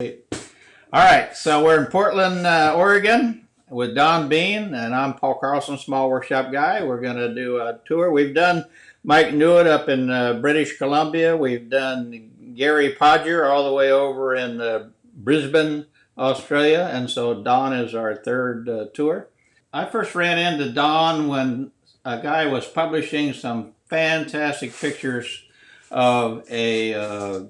All right, so we're in Portland, uh, Oregon with Don Bean, and I'm Paul Carlson, Small Workshop Guy. We're going to do a tour. We've done Mike Newitt up in uh, British Columbia. We've done Gary Podger all the way over in uh, Brisbane, Australia, and so Don is our third uh, tour. I first ran into Don when a guy was publishing some fantastic pictures of a uh,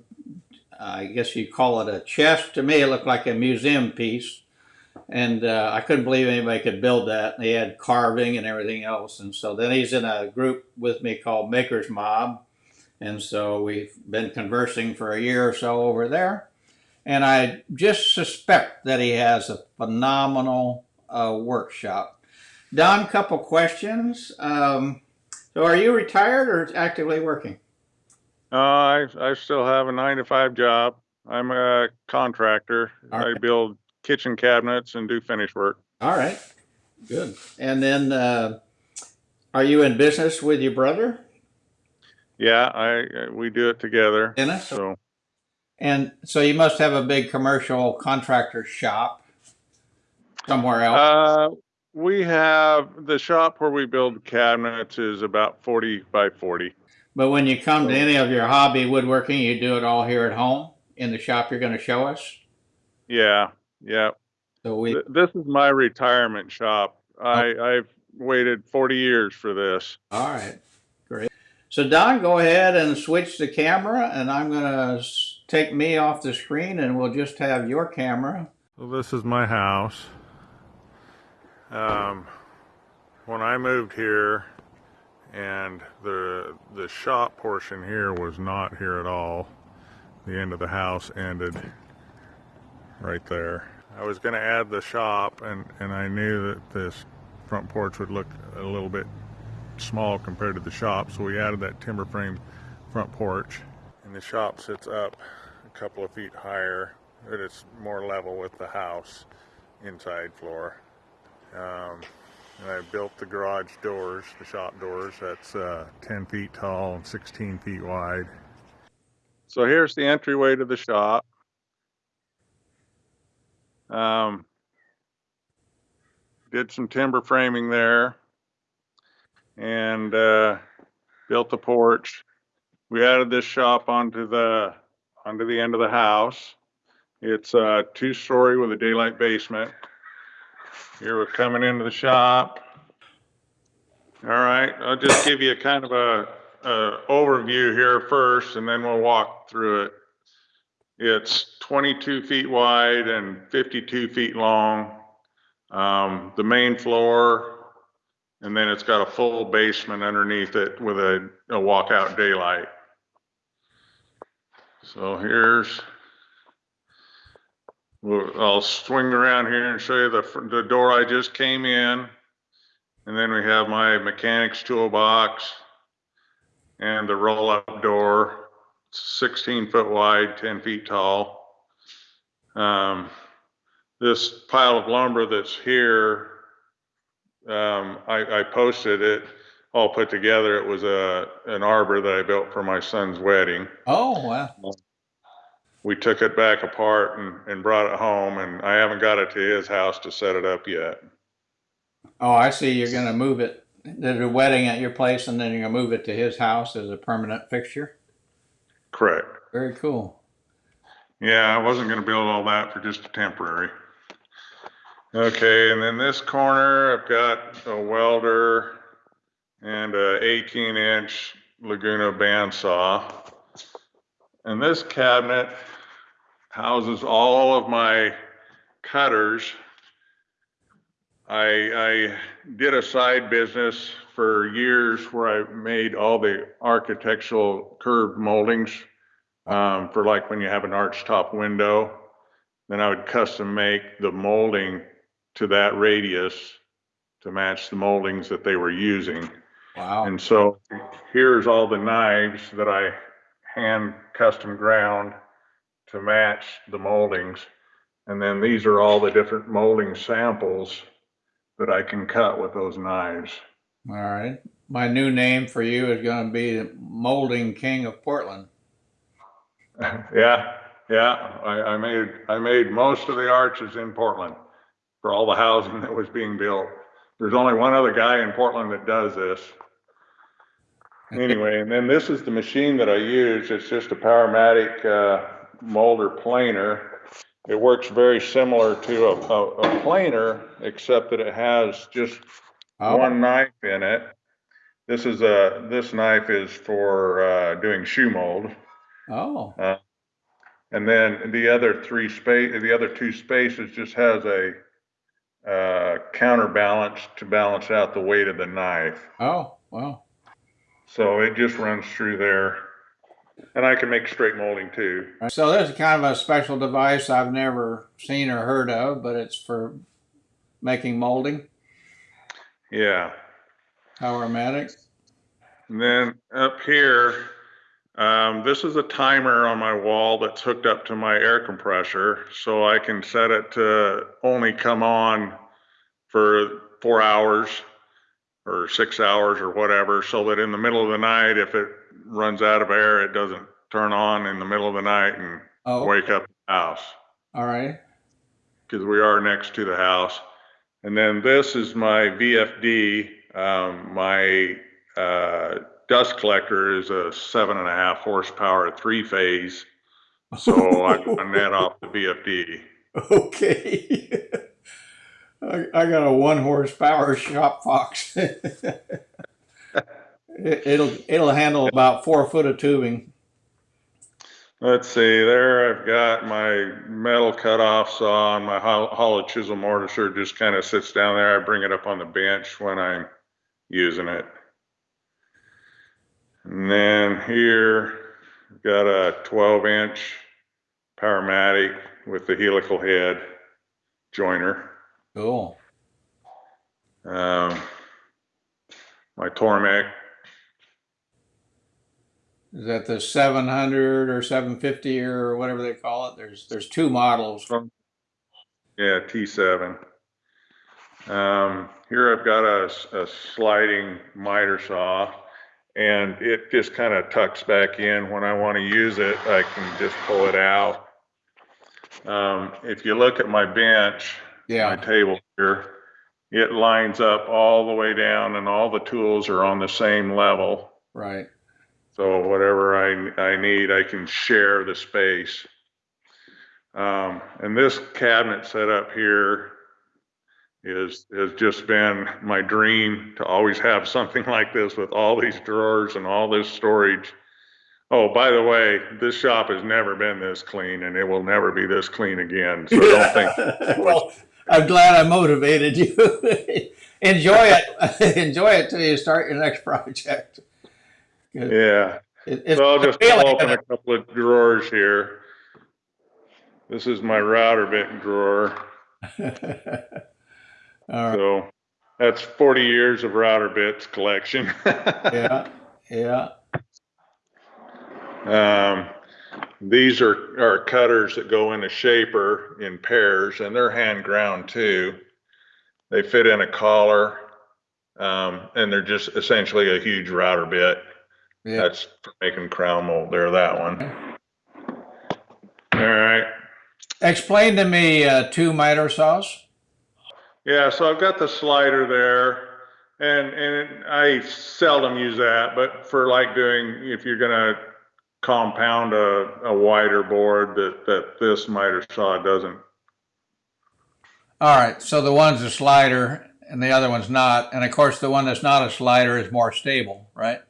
I guess you'd call it a chest. To me, it looked like a museum piece. And uh, I couldn't believe anybody could build that. He had carving and everything else. And so then he's in a group with me called Maker's Mob. And so we've been conversing for a year or so over there. And I just suspect that he has a phenomenal uh, workshop. Don, couple questions. Um, so are you retired or actively working? Uh, I I still have a nine to five job. I'm a contractor. All I right. build kitchen cabinets and do finish work. All right, good. And then, uh, are you in business with your brother, Yeah, I we do it together. Dennis? So And so you must have a big commercial contractor shop somewhere else. uh, we have the shop where we build cabinets is about forty by forty. But when you come to any of your hobby woodworking, you do it all here at home in the shop you're going to show us. Yeah, yeah. So we, Th- This is my retirement shop. I I've waited forty years for this. all right, great. So Don, go ahead and switch the camera, and I'm going to take me off the screen, and we'll just have your camera. Well, this is my house. Um, when I moved here, and the the shop portion here was not here at all. The end of the house ended right there. I was going to add the shop, and and I knew that this front porch would look a little bit small compared to the shop, so we added that timber frame front porch. And the shop sits up a couple of feet higher, but it's more level with the house inside floor. Um, and I built the garage doors, the shop doors. That's uh, 10 feet tall and 16 feet wide. So here's the entryway to the shop. Um, did some timber framing there and uh, built the porch. We added this shop onto the onto the end of the house. It's a two-story with a daylight basement. Here we're coming into the shop. All right, I'll just give you a kind of a, a overview here first, and then we'll walk through it. It's 22 feet wide and 52 feet long. Um, the main floor, and then it's got a full basement underneath it with a, a walkout daylight. So here's, well, I'll swing around here and show you the, fr- the door I just came in. And then we have my mechanic's toolbox and the roll-up door, 16 foot wide, 10 feet tall. Um, this pile of lumber that's here, um, I, I posted it all put together. It was a, an arbor that I built for my son's wedding Oh, wow. We took it back apart and, and brought it home and I haven't got it to his house to set it up yet. Oh, I see. You're going to move it. There's a wedding at your place, and then you're going to move it to his house as a permanent fixture. Correct. Very cool. Yeah, I wasn't gonna build all that for just a temporary. Okay, and then this corner, I've got a welder and a 18 inch Laguna bandsaw. And this cabinet houses all of my cutters. I, I did a side business for years where I made all the architectural curved moldings um, for like when you have an arch top window. Then I would custom make the molding to that radius to match the moldings that they were using. Wow. And so here's all the knives that I hand custom ground to match the moldings. And then these are all the different molding samples that I can cut with those knives. All right. My new name for you is going to be the Molding King of Portland. Yeah, yeah, I, I made, I made most of the arches in Portland for all the housing that was being built. There's only one other guy in Portland that does this. Anyway, and then this is the machine that I use. It's just a Powermatic, uh, molder planer. It works very similar to a, a, a planer, except that it has just Oh, one knife in it. This is a, this knife is for, uh, doing shoe mold. oh, And then the other three space, the other two spaces just has a, uh, counterbalance to balance out the weight of the knife. oh, wow. So it just runs through there. And I can make straight molding too. so this is kind of a special device I've never seen or heard of, but it's for making molding, Yeah. Powermatic. And then up here, um, this is a timer on my wall that's hooked up to my air compressor. So I can set it to only come on for four hours or six hours or whatever, so that in the middle of the night, if it runs out of air, it doesn't turn on in the middle of the night and Oh, wake up the house. all right. because we are next to the house. And then this is my VFD. Um, my uh, dust collector is a seven and a half horsepower three phase. So I run that off the VFD. Okay. I, I got a one horsepower shop fox. it, it'll it'll handle about four foot of tubing. Let's see, there I've got my metal cutoff saw and my hollow chisel mortiser just kind of sits down there. I bring it up on the bench when I'm using it. And then here, I've got a 12 inch Powermatic with the helical head joiner. Cool. Um, my Tormek, Is that the 700 or 750 or whatever they call it? There's there's two models. yeah, T7. Um, here I've got a, a sliding miter saw and it just kind of tucks back in. When I want to use it, I can just pull it out. Um, if you look at my bench, yeah. my table here, it lines up all the way down and all the tools are on the same level. Right. So whatever I, I need, I can share the space. Um, and this cabinet set up here is, has just been my dream to always have something like this with all these drawers and all this storage. Oh, by the way, this shop has never been this clean and it will never be this clean again. So don't think, well, I'm glad I motivated you. Enjoy it. Enjoy it till you start your next project. It, yeah. it's So I'll just pull open a couple of drawers here. This is my router bit drawer. it. Right. So that's 40 years of router bits collection. Yeah. Yeah. um, these are, are cutters that go in a shaper in pairs and they're hand ground too. They fit in a collar um, and they're just essentially a huge router bit. Yeah. That's for making crown mold there, that one. All right. Explain to me uh, two miter saws. Yeah, so I've got the slider there, and and I seldom use that, but for like doing if you're gonna compound a, a wider board that that this miter saw doesn't. All right. So the one's a slider and the other one's not. And of course, the one that's not a slider is more stable, right?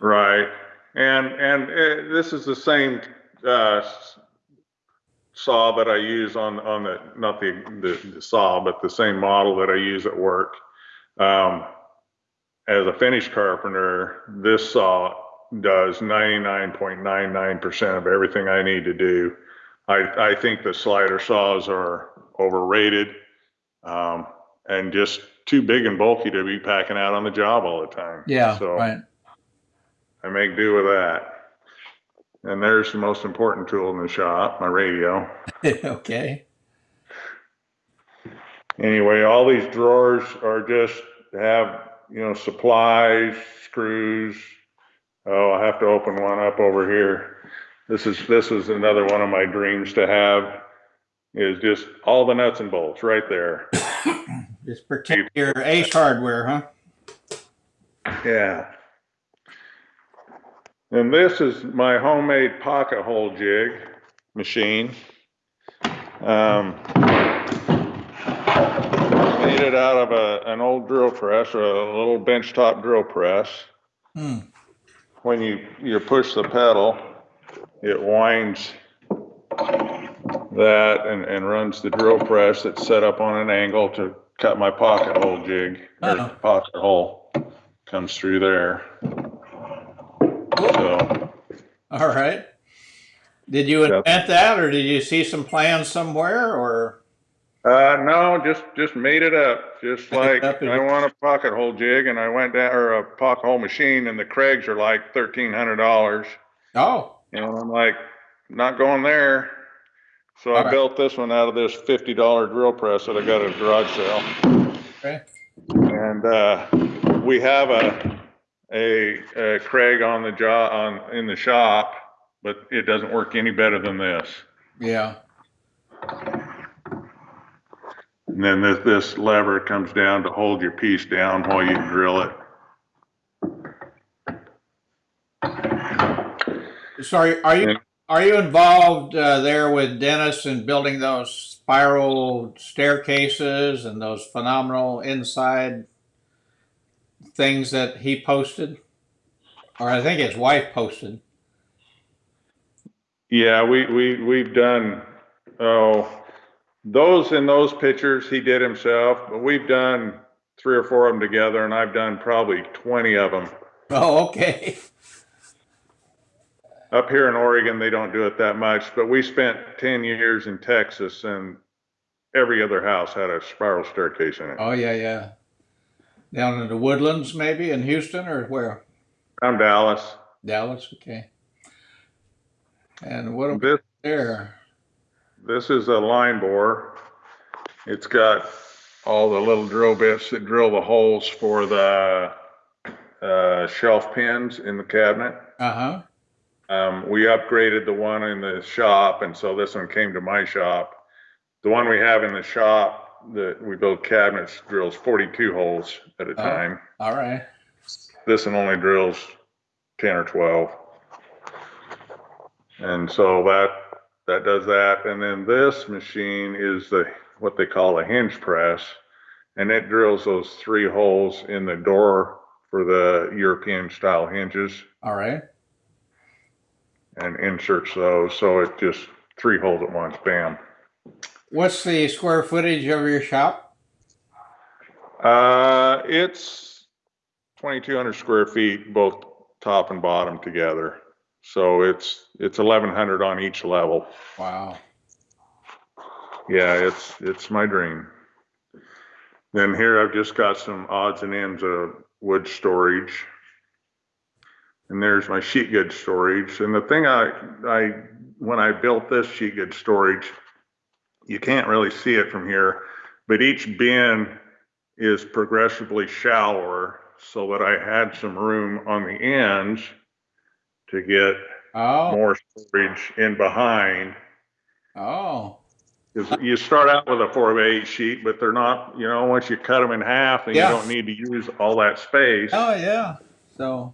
Right, and and uh this is the same uh, saw that I use on on the not the, the the saw, but the same model that I use at work. Um, as a finish carpenter, this saw does 99.99% of everything I need to do. I I think the slider saws are overrated um, and just too big and bulky to be packing out on the job all the time. Yeah. So. Right. I make do with that. And there's the most important tool in the shop, my radio. okay. Anyway, all these drawers are just have, you know, supplies, screws. Oh, I have to open one up over here. This is, this is another one of my dreams to have, is just all the nuts and bolts right there. Just protect your Ace Hardware, huh? Yeah. And this is my homemade pocket hole jig machine. Um, made it out of a, an old drill press, or a little benchtop drill press. Hmm. When you, you push the pedal, it winds that and, and runs the drill press that's set up on an angle to cut my pocket hole jig. or Uh-oh. Pocket hole comes through there. So, All right. Did you invent that or did you see some plans somewhere or? uh, no, just, just made it up. Just like, up I want a pocket hole jig and I went down, or a pocket hole machine and the Kregs are like thirteen hundred dollars. Oh, And I'm like, not going there. So I All right. built this one out of this fifty dollar drill press that I got at a garage sale. okay. And, uh, we have a, a, a Kreg on the job, on, in the shop, but it doesn't work any better than this. Yeah. And then this, this lever comes down to hold your piece down while you drill it. Sorry, are, you, are you involved uh, there with Dennis in building those spiral staircases and those phenomenal inside things that he posted? Or I think his wife posted. Yeah, we, we, we've done, oh, those in those pictures he did himself, but we've done three or four of them together and I've done probably 20 of them. Oh, okay. Up here in Oregon, they don't do it that much, but we spent 10 years in Texas and every other house had a spiral staircase in it. Oh, yeah, yeah. Down in the woodlands, maybe in Houston or where? I'm Dallas. Dallas, okay. And what about This, there? this is a line bore. It's got all the little drill bits that drill the holes for the uh, shelf pins in the cabinet. Uh huh. Um, we upgraded the one in the shop, and so this one came to my shop. The one we have in the shop that we build cabinets drills 42 holes at a Oh. time. All right. This one only drills 10 or 12. And so that, that does that. And then this machine is the, what they call a hinge press. And it drills those three holes in the door for the European style hinges All right. and inserts those. So it just three holes at once, bam. What's the square footage of your shop? Uh, it's 2,200 square feet, both top and bottom together. So it's, it's 1,100 on each level. Wow. Yeah, it's, it's my dream. Then here I've just got some odds and ends of wood storage. And there's my sheet good storage. And the thing I, I, when I built this sheet good storage, you can't really see it from here, but each bin is progressively shallower so that I had some room on the ends to get Oh. more storage in behind. Oh. 'Cause you start out with a four by eight sheet, but they're not, you know, once you cut them in half, then you don't need to use all that space. Oh yeah. So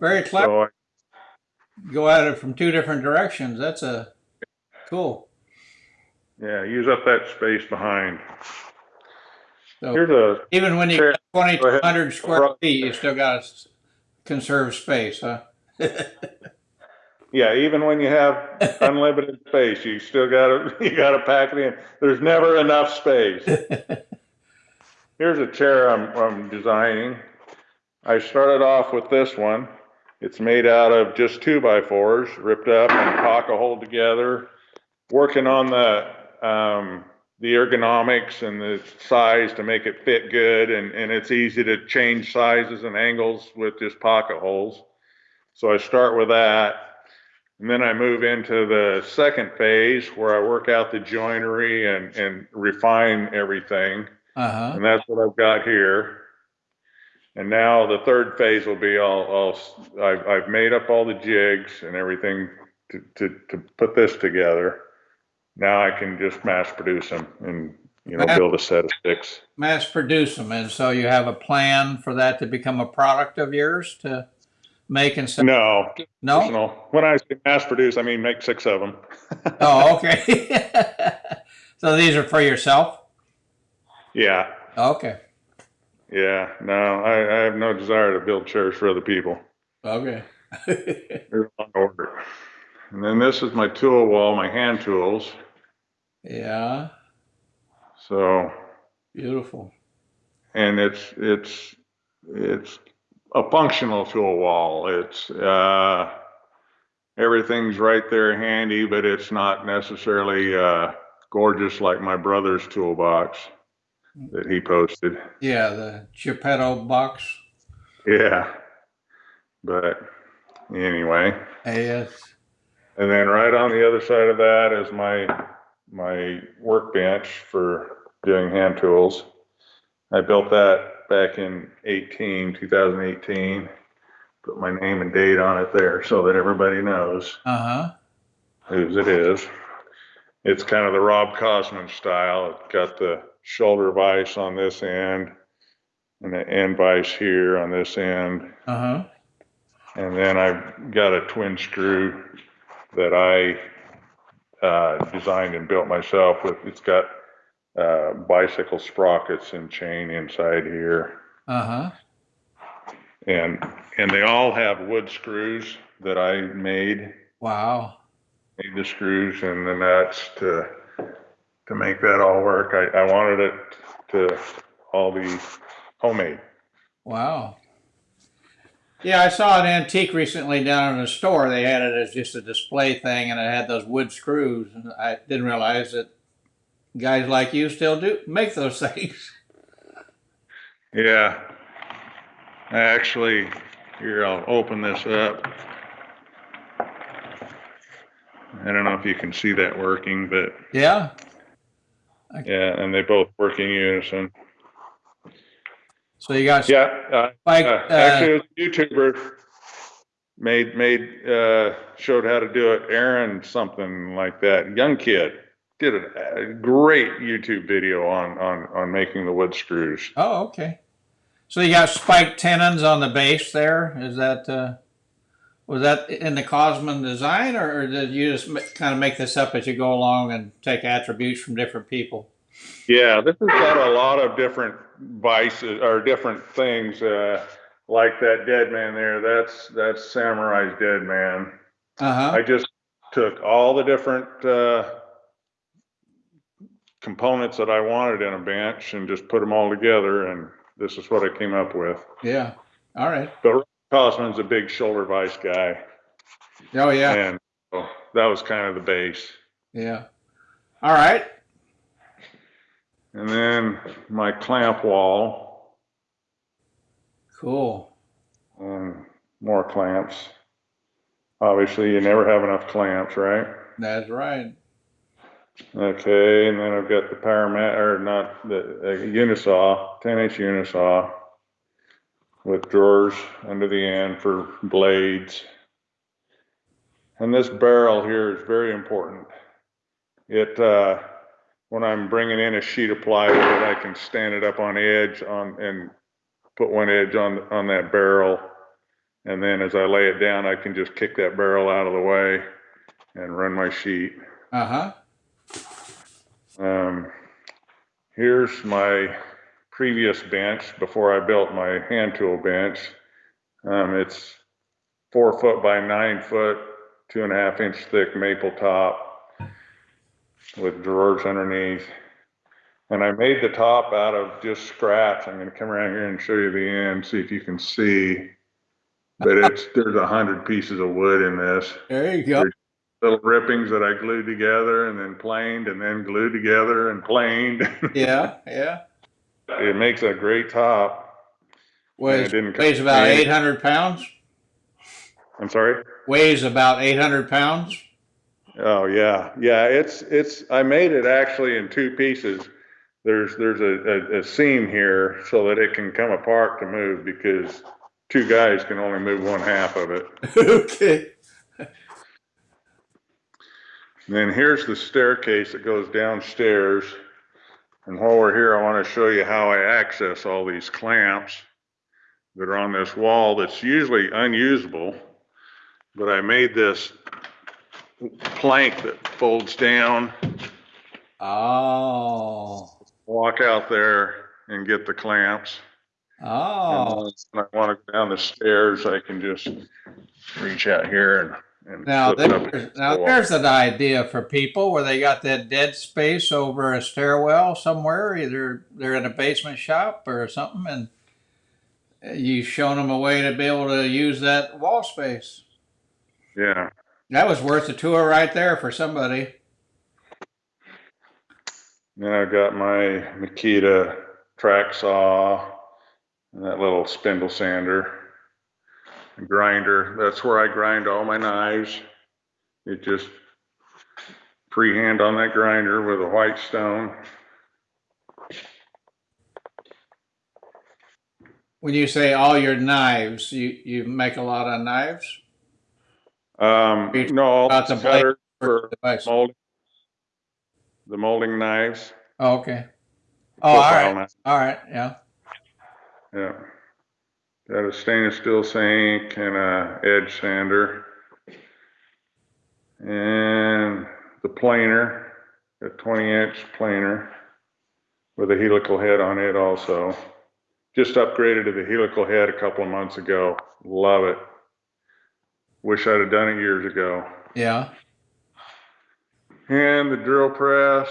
very clever. So, I- Go at it from two different directions. That's a cool. Yeah, use up that space behind. So Here's a, even when you got 2,200 square ahead. feet, you still got to conserve space, huh? yeah, even when you have unlimited space, you still gotta, you gotta pack it in. There's never enough space. Here's a chair I'm, I'm designing. I started off with this one. It's made out of just two by fours, ripped up and pocket hole together. Working on the, um, the ergonomics and the size to make it fit good and, and it's easy to change sizes and angles with just pocket holes. So I start with that. And then I move into the second phase where I work out the joinery and, and refine everything. Uh huh. And that's what I've got here. And now the third phase will be all, all, I've, I've made up all the jigs and everything to, to, to put this together. Now I can just mass produce them and, you know, build a set of six. Mass produce them, and so you have a plan for that to become a product of yours to make and sell? No, No? personal. When I say mass produce, I mean make six of them. Oh, okay. so these are for yourself? Yeah, Okay. yeah. No, I, I have no desire to build chairs for other people. Okay. They're on order. And then this is my tool wall, my hand tools. Yeah. So, Beautiful. and it's it's it's a functional tool wall. It's uh, everything's right there handy, but it's not necessarily uh, gorgeous like my brother's toolbox that he posted. Yeah, the Geppetto box. Yeah, but anyway. Yes. And then right on the other side of that is my my workbench for doing hand tools. I built that back in 18, 2018. Put my name and date on it there so that everybody knows Uh huh. whose it is. It's kind of the Rob Cosman style. It's got the shoulder vise on this end and the end vise here on this end. Uh huh. And then I've got a twin screw that I uh, designed and built myself with, it's got uh, bicycle sprockets and chain inside here. Uh huh. And, and they all have wood screws that I made, Wow. made the screws and the nuts to, to make that all work. I, I wanted it to all be homemade. Wow. Yeah, I saw an antique recently down in a store. They had it as just a display thing, and it had those wood screws. And I didn't realize that guys like you still do make those things. Yeah. I actually, here, I'll open this up. I don't know if you can see that working, but Yeah. yeah, and they both work in unison. So you got Yeah, uh, like uh, uh, actually, it was a YouTuber made made uh, showed how to do it. Aaron something like that, young kid, did a, great YouTube video on on on making the wood screws. oh okay. So you got spiked tenons on the base there. Is that uh, was that in the Cosman design, or, or did you just kind of make this up as you go along and take attributes from different people? Yeah, this has got a lot of different vices or different things. Uh, like that dead man there. That's that's Samurai's dead man. Uh huh. I just took all the different uh, components that I wanted in a bench and just put them all together, and this is what I came up with. Yeah. All right. But Cosman's a big shoulder vise guy, Oh yeah. and so that was kind of the base. Yeah. All right. And then my clamp wall Cool. and more clamps. Obviously, you never have enough clamps, right? That's right. Okay, and then I've got the power mat, or not, the uh, unisaw, ten inch unisaw with drawers under the end for blades. And this barrel here is very important. It, uh, when I'm bringing in a sheet of plywood, I can stand it up on edge on, and put one edge on, on that barrel. And then as I lay it down, I can just kick that barrel out of the way and run my sheet. Uh huh. Um, here's my previous bench before I built my hand tool bench. Um, it's four foot by nine foot, two and a half inch thick maple top with drawers underneath. And I made the top out of just scraps. I'm going to come around here and show you the end, see if you can see. But it's there's a hundred pieces of wood in this There you go. little rippings that I glued together and then planed and then glued together and planed. Yeah. Yeah. it makes a great top. Weighs, weighs about 800 pounds. I'm sorry. Weighs about 800 pounds. Oh yeah, yeah. It's it's. I made it actually in two pieces. There's there's a, a, a seam here so that it can come apart to move because two guys can only move one half of it. okay. Then here's the staircase that goes downstairs. And while we're here, I want to show you how I access all these clamps that are on this wall that's usually unusable. But I made this plank that folds down, Oh. walk out there and get the clamps. Oh. And when I want to go down the stairs, I can just reach out here and. and Now flip it up there's, now the wall. there's an idea for people where they got that dead space over a stairwell somewhere, either they're in a basement shop or something, and you've shown them a way to be able to use that wall space. Yeah. That was worth a tour right there for somebody. Then I've got my Makita track saw and that little spindle sander, grinder. That's where I grind all my knives. It just freehand on that grinder with a white stone. When you say all your knives, you, you make a lot of knives? Um, no, about the blade cutters for Device. molding, the molding knives. Oh, okay. Oh, all profile right. knives. All right. Yeah. Yeah. Got a stainless steel sink and a edge sander. And the planer, a twenty inch planer with a helical head on it also. Just upgraded to the helical head a couple of months ago. Love it. Wish I'd have done it years ago. Yeah. And the drill press.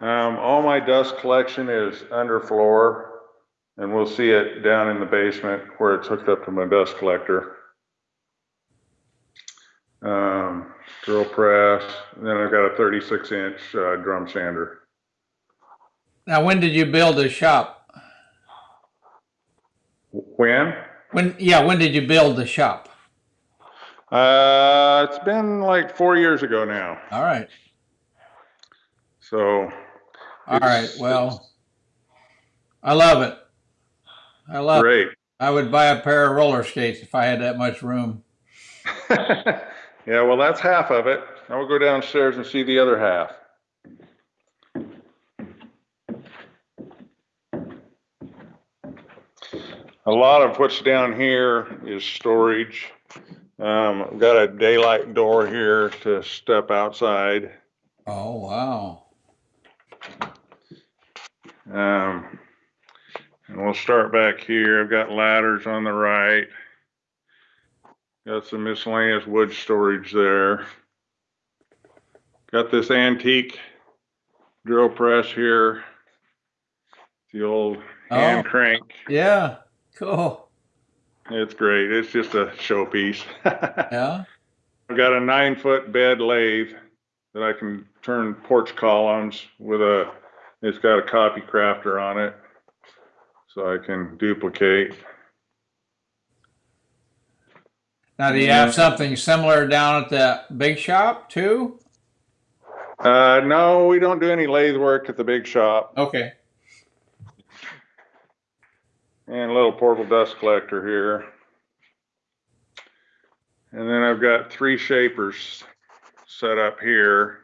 Um, all my dust collection is underfloor, and we'll see it down in the basement where it's hooked up to my dust collector. Um, drill press, and then I've got a 36 inch uh, drum sander. Now, when did you build the shop? When? When, yeah, when did you build the shop? Uh, it's been like four years ago now. All right. So, All right. Well, I love it. I love it. great. I would buy a pair of roller skates if I had that much room. yeah, well, that's half of it. Now we'll go downstairs and see the other half. A lot of what's down here is storage. Um, I've got a daylight door here to step outside. Oh, wow. Um, and we'll start back here. I've got ladders on the right. Got some miscellaneous wood storage there. Got this antique drill press here. The old hand Oh. crank. Yeah. Cool. It's great. It's just a showpiece. Yeah. I've got a nine foot bed lathe that I can turn porch columns with a, it's got a copy crafter on it. So I can duplicate. Now, do you have something similar down at the big shop too? Uh, no, we don't do any lathe work at the big shop. Okay. And a little portable dust collector here. And then I've got three shapers set up here.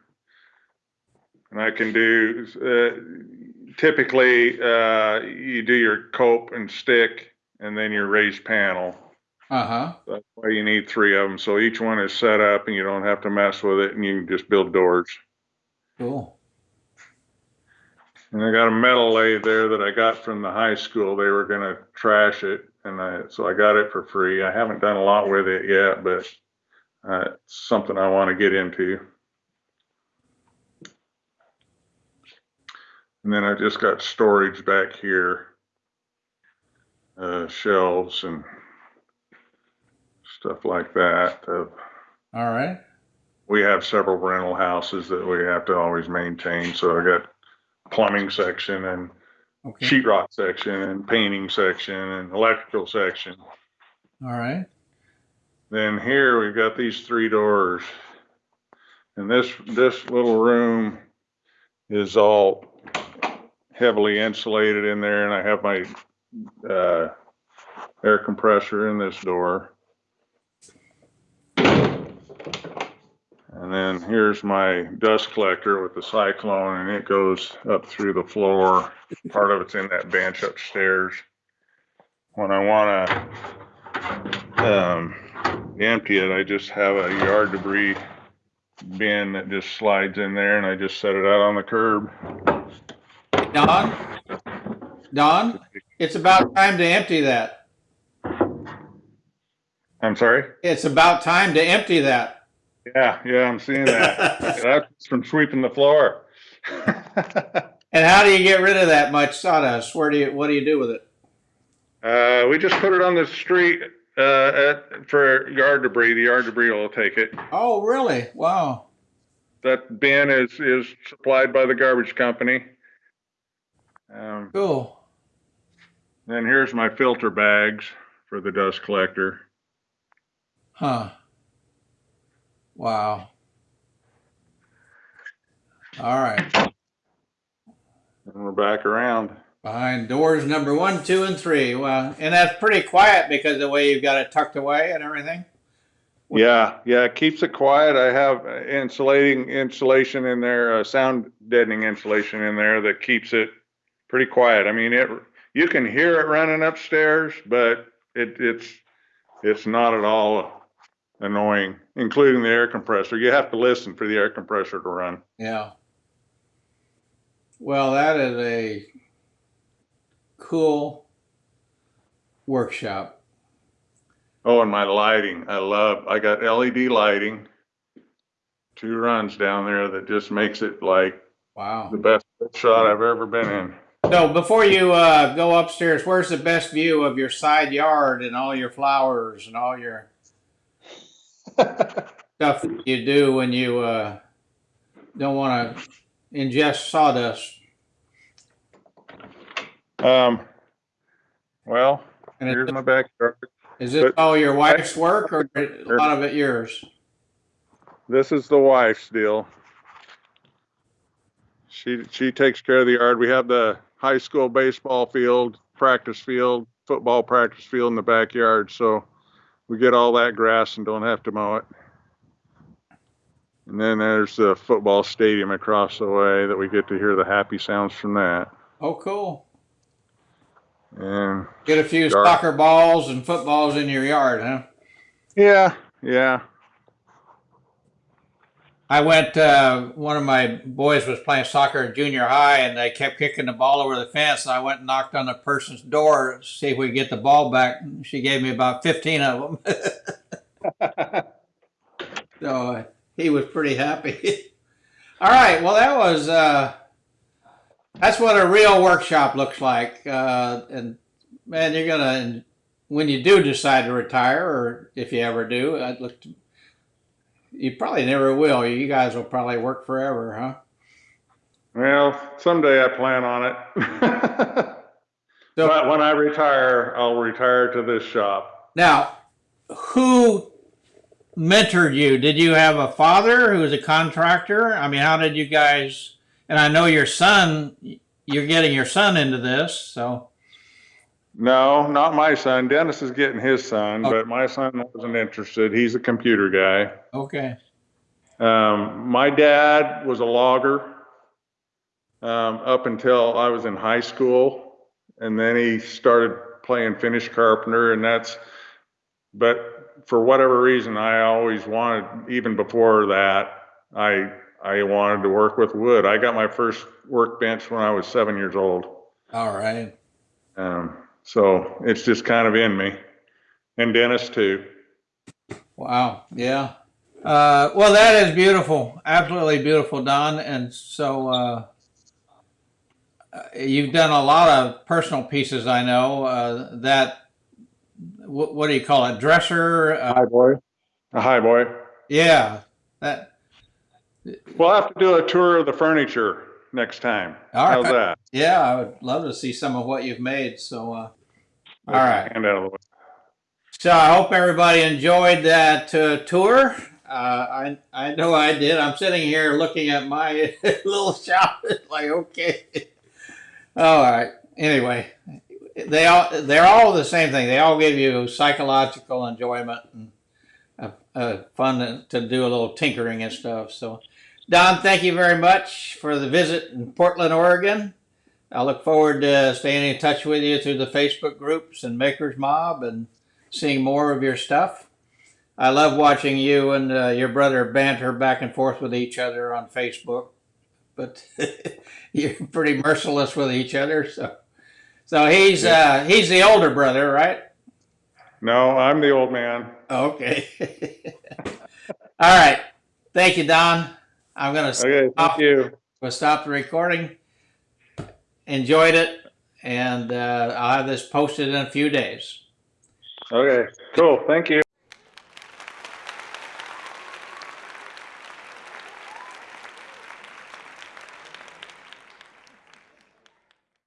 And I can do, uh, typically, uh, you do your cope and stick and then your raised panel. Uh huh. That's why you need three of them. So each one is set up and you don't have to mess with it and you can just build doors. Cool. And I got a metal lathe there that I got from the high school. They were gonna trash it, and I, so I got it for free. I haven't done a lot with it yet, but uh, it's something I want to get into. And then I just got storage back here, uh, shelves and stuff like that. Uh, All right. we have several rental houses that we have to always maintain, so I got plumbing section and Okay. sheetrock section and painting section and electrical section. All right. Then here we've got these three doors. And this, this little room is all heavily insulated in there and I have my, uh, air compressor in this door. And then here's my dust collector with the cyclone and it goes up through the floor. Part of it's in that bench upstairs. When I wanna, um, empty it, I just have a yard debris bin that just slides in there and I just set it out on the curb. Don? Don, it's about time to empty that. I'm sorry? It's about time to empty that. Yeah, yeah, I'm seeing that. That's from sweeping the floor. And how do you get rid of that much sawdust? Where do you, what do you do with it? Uh, we just put it on the street, uh, at, for yard debris. The yard debris will take it. Oh, really? Wow. That bin is, is supplied by the garbage company. Um, Cool. then here's my filter bags for the dust collector. Huh. Wow. All right. And we're back around. Behind doors number one, two, and three. Well, and that's pretty quiet because of the way you've got it tucked away and everything. Yeah, yeah, it keeps it quiet. I have insulating insulation in there, uh, sound deadening insulation in there that keeps it pretty quiet. I mean, it you can hear it running upstairs, but it, it's it's not at all annoying, including the air compressor. You have to listen for the air compressor to run. Yeah. Well, that is a cool workshop. Oh, and my lighting, I love. I got LED lighting, two runs down there that just makes it like Wow. the best shot I've ever been in. So before you uh, go upstairs, where's the best view of your side yard and all your flowers and all your stuff that you do when you uh, don't want to ingest sawdust? Um, well, And here's is, my backyard. is this all your wife's work or a lot of it yours? This is the wife's deal. She she takes care of the yard. We have the high school baseball field, practice field, football practice field in the backyard, so we get all that grass and don't have to mow it. And then there's the football stadium across the way that we get to hear the happy sounds from that. Oh, cool. And Get a few Yard. soccer balls and footballs in your yard, huh? yeah, yeah. I went, uh, one of my boys was playing soccer in junior high and they kept kicking the ball over the fence. And I went and knocked on the person's door to see if we could get the ball back. And She gave me about 15 of them. so uh, he was pretty happy. All right. Well, that was, uh, that's what a real workshop looks like. Uh, and man, you're going to, when you do decide to retire, or if you ever do, I'd look you probably never will. You guys will probably work forever, huh? Well, someday I plan on it. So But when I retire, I'll retire to this shop. now, who mentored you? Did you have a father who was a contractor? I mean, how did you guys? And I know your son. You're getting your son into this, so No, not my son. Dennis is getting his son, Oh. but my son wasn't interested. He's a computer guy. okay. Um, my dad was a logger um, up until I was in high school, and then he started playing finish carpenter, and that's. But for whatever reason, I always wanted, even before that, I I wanted to work with wood. I got my first workbench when I was seven years old. All right. Um, so it's just kind of in me, and Dennis too. Wow. Yeah. Uh, well, that is beautiful. Absolutely beautiful, Don. And so uh, you've done a lot of personal pieces. I know uh, that. What, what do you call it? Dresser. Uh, Hi, boy. A hi, boy. yeah. That. We'll have to do a tour of the furniture next time. All How's right. that? Yeah, I would love to see some of what you've made. So, uh, all right. Hand out of the way. So I hope everybody enjoyed that uh, tour. Uh, I I know I did. I'm sitting here looking at my little shop. It's like okay, all right. Anyway, they all they're all the same thing. They all give you psychological enjoyment and a, uh, fun to do a little tinkering and stuff. So, Don, thank you very much for the visit in Portland, Oregon. I look forward to staying in touch with you through the Facebook groups and Makers Mob and seeing more of your stuff. I love watching you and uh, your brother banter back and forth with each other on Facebook, but you're pretty merciless with each other. So, so he's uh, he's the older brother, right? No, I'm the old man. Okay. All right. Thank you, Don. I'm gonna Okay, Stop. thank you. we'll stop the recording. Enjoyed it, and uh, I'll have this posted in a few days. Okay, cool. Thank you.